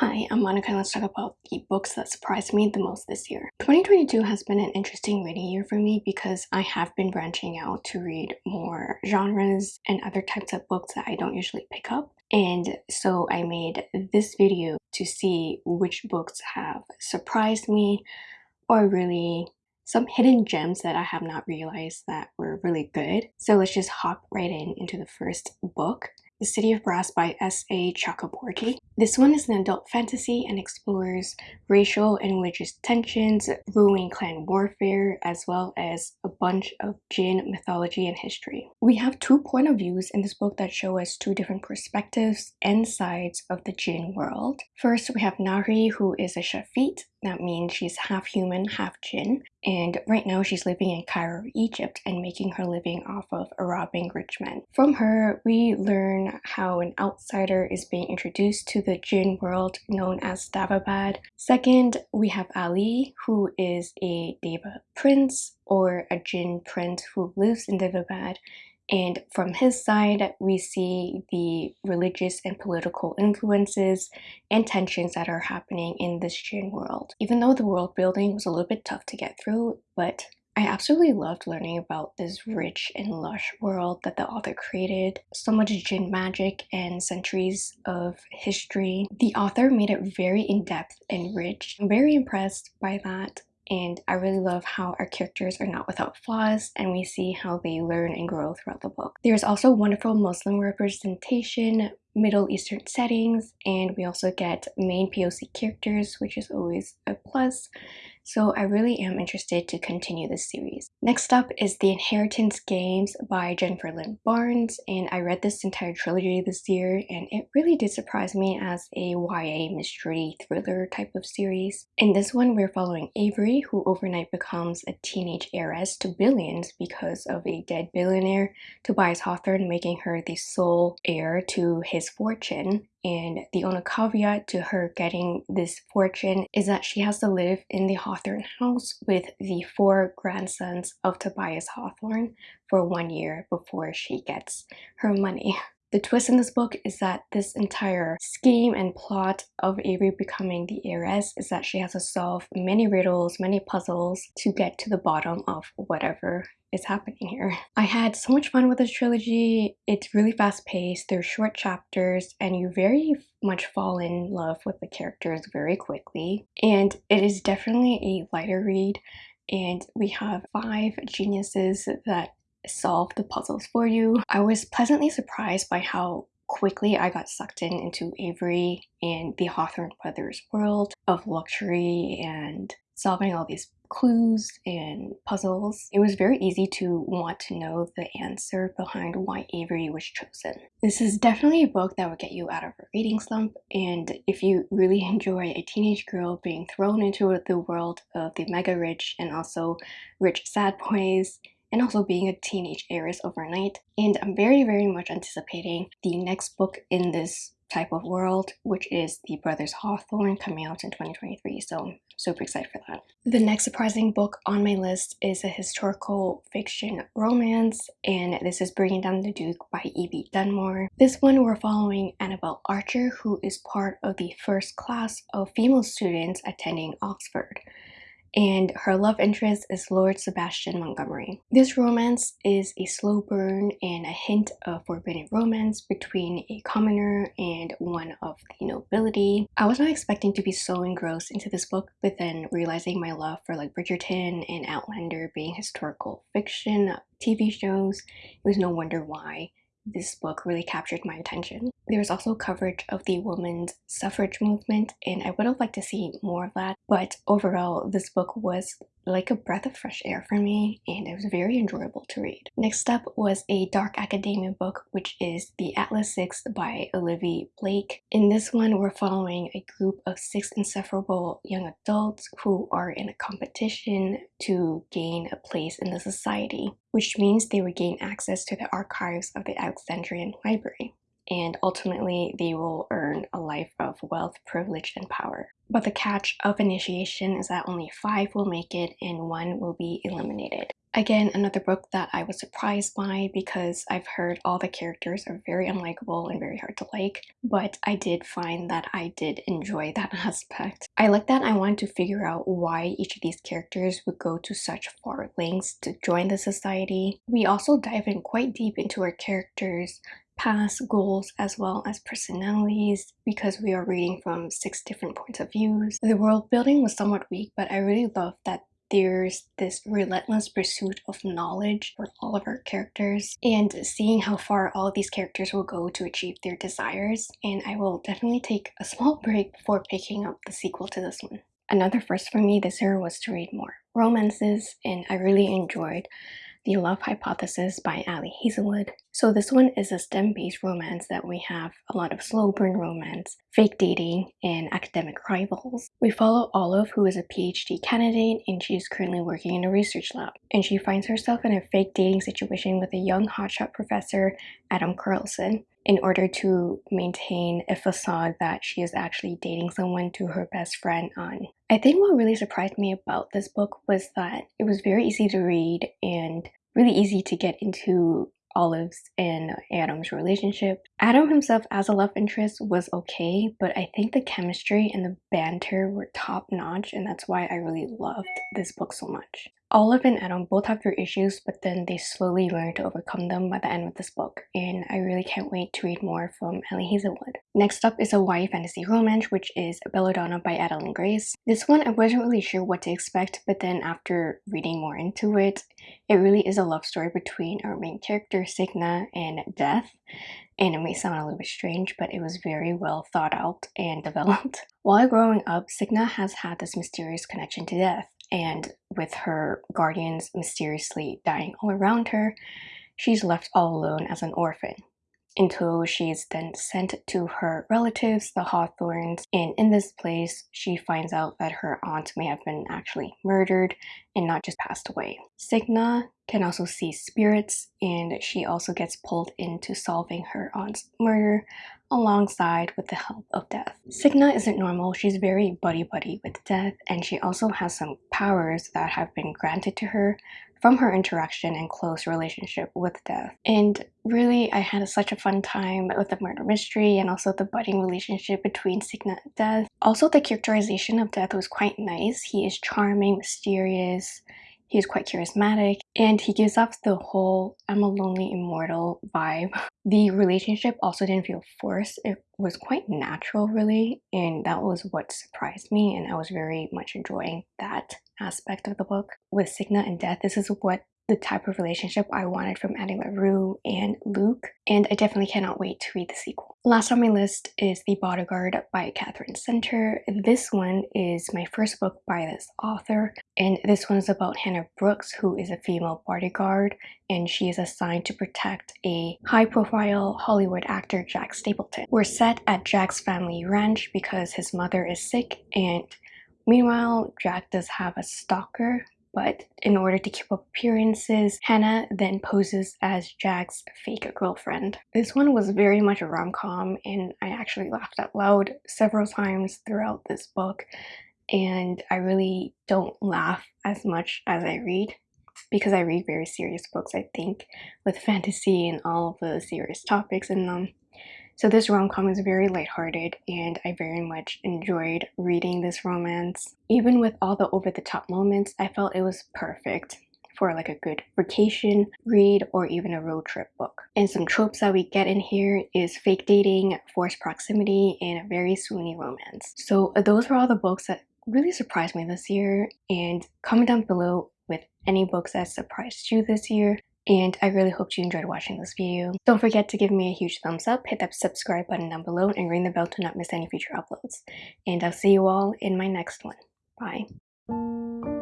Hi, I'm Monica and let's talk about the books that surprised me the most this year. 2022 has been an interesting reading year for me because I have been branching out to read more genres and other types of books that I don't usually pick up. And so I made this video to see which books have surprised me or really some hidden gems that I have not realized that were really good. So let's just hop right in into the first book. The City of Brass by S.A. Chakraborty. This one is an adult fantasy and explores racial and religious tensions, ruling clan warfare, as well as a bunch of Jinn mythology and history. We have two point of views in this book that show us two different perspectives and sides of the Jinn world. First, we have Nahri, who is a Shafit, that means she's half human, half Jinn. And right now she's living in Cairo, Egypt and making her living off of robbing rich men. From her, we learn how an outsider is being introduced to the Jinn world known as Daevabad. Second, we have Ali, who is a Deva prince or a Jinn prince who lives in Daevabad and from his side, we see the religious and political influences and tensions that are happening in this Jinn world. Even though the world building was a little bit tough to get through, but I absolutely loved learning about this rich and lush world that the author created. So much Jinn magic and centuries of history. The author made it very in-depth and rich. I'm very impressed by that and I really love how our characters are not without flaws and we see how they learn and grow throughout the book. There's also wonderful Muslim representation, Middle Eastern settings, and we also get main POC characters, which is always a plus so I really am interested to continue this series. Next up is The Inheritance Games by Jennifer Lynn Barnes, and I read this entire trilogy this year, and it really did surprise me as a YA mystery thriller type of series. In this one, we're following Avery, who overnight becomes a teenage heiress to billions because of a dead billionaire, Tobias Hawthorne making her the sole heir to his fortune. And the only caveat to her getting this fortune is that she has to live in the Hawthorne house with the four grandsons of Tobias Hawthorne for one year before she gets her money. The twist in this book is that this entire scheme and plot of Avery becoming the heiress is that she has to solve many riddles, many puzzles to get to the bottom of whatever is happening here. I had so much fun with this trilogy. It's really fast paced, there's short chapters, and you very much fall in love with the characters very quickly. And it is definitely a lighter read and we have five geniuses that solve the puzzles for you. I was pleasantly surprised by how quickly I got sucked in into Avery and the Hawthorne brothers world of luxury and solving all these clues and puzzles. It was very easy to want to know the answer behind why Avery was chosen. This is definitely a book that would get you out of a reading slump and if you really enjoy a teenage girl being thrown into the world of the mega rich and also rich sad boys and also being a teenage heiress overnight. And I'm very, very much anticipating the next book in this type of world, which is The Brothers Hawthorne coming out in 2023. So super excited for that. The next surprising book on my list is a historical fiction romance, and this is Bringing Down the Duke by Evie Dunmore. This one we're following Annabelle Archer, who is part of the first class of female students attending Oxford and her love interest is Lord Sebastian Montgomery. This romance is a slow burn and a hint of forbidden romance between a commoner and one of the nobility. I was not expecting to be so engrossed into this book, but then realizing my love for like Bridgerton and Outlander being historical fiction TV shows, it was no wonder why this book really captured my attention. There was also coverage of the women's suffrage movement and I would have liked to see more of that but overall this book was like a breath of fresh air for me and it was very enjoyable to read. Next up was a dark academia book which is The Atlas Six by Olivia Blake. In this one we're following a group of six insufferable young adults who are in a competition to gain a place in the society which means they would gain access to the archives of the Alexandrian Library and ultimately they will earn a life of wealth, privilege, and power. But the catch of initiation is that only five will make it and one will be eliminated. Again, another book that I was surprised by because I've heard all the characters are very unlikable and very hard to like, but I did find that I did enjoy that aspect. I like that I wanted to figure out why each of these characters would go to such far lengths to join the society. We also dive in quite deep into our characters' past goals as well as personalities because we are reading from six different points of views. The world building was somewhat weak, but I really love that there's this relentless pursuit of knowledge for all of our characters and seeing how far all these characters will go to achieve their desires and I will definitely take a small break before picking up the sequel to this one. Another first for me this year was to read more romances and I really enjoyed the Love Hypothesis by Ali Hazelwood. So this one is a STEM-based romance that we have a lot of slow burn romance, fake dating, and academic rivals. We follow Olive who is a PhD candidate and she is currently working in a research lab. And she finds herself in a fake dating situation with a young hotshot professor, Adam Carlsen in order to maintain a facade that she is actually dating someone to her best friend Anh. I think what really surprised me about this book was that it was very easy to read and really easy to get into Olive's and Adam's relationship. Adam himself as a love interest was okay, but I think the chemistry and the banter were top notch and that's why I really loved this book so much. Olive and Adam both have their issues, but then they slowly learn to overcome them by the end of this book, and I really can't wait to read more from Ali Hazelwood. Next up is a YA fantasy romance, which is Belladonna by Adalyn Grace. This one I wasn't really sure what to expect, but then after reading more into it, it really is a love story between our main character Signa and Death. And it may sound a little bit strange, but it was very well thought out and developed. While growing up, Signa has had this mysterious connection to death and with her guardians mysteriously dying all around her, she's left all alone as an orphan until she is then sent to her relatives, the Hawthornes, and in this place she finds out that her aunt may have been actually murdered and not just passed away. Signa can also see spirits and she also gets pulled into solving her aunt's murder alongside with the help of Death. Signa isn't normal, she's very buddy-buddy with Death and she also has some powers that have been granted to her from her interaction and close relationship with Death. And really, I had such a fun time with the murder mystery and also the budding relationship between Signa and Death. Also, the characterization of Death was quite nice. He is charming, mysterious, He's quite charismatic and he gives off the whole I'm a lonely immortal vibe. The relationship also didn't feel forced. It was quite natural really and that was what surprised me and I was very much enjoying that aspect of the book. With Signa and Death, this is what the type of relationship I wanted from Addie LaRue and Luc, and I definitely cannot wait to read the sequel. Last on my list is The Bodyguard by Katherine Center. This one is my first book by this author, and this one is about Hannah Brooks, who is a female bodyguard, and she is assigned to protect a high-profile Hollywood actor, Jack Stapleton. We're set at Jack's family ranch because his mother is sick, and meanwhile, Jack does have a stalker but in order to keep up appearances, Hannah then poses as Jack's fake girlfriend. This one was very much a rom-com and I actually laughed out loud several times throughout this book and I really don't laugh as much as I read because I read very serious books I think with fantasy and all of the serious topics in them. So this rom-com is very lighthearted and I very much enjoyed reading this romance. Even with all the over-the-top moments, I felt it was perfect for like a good vacation read or even a road trip book. And some tropes that we get in here is fake dating, forced proximity, and a very swoony romance. So uh, those were all the books that really surprised me this year and comment down below with any books that surprised you this year and I really hope you enjoyed watching this video. Don't forget to give me a huge thumbs up, hit that subscribe button down below, and ring the bell to not miss any future uploads. And I'll see you all in my next one. Bye.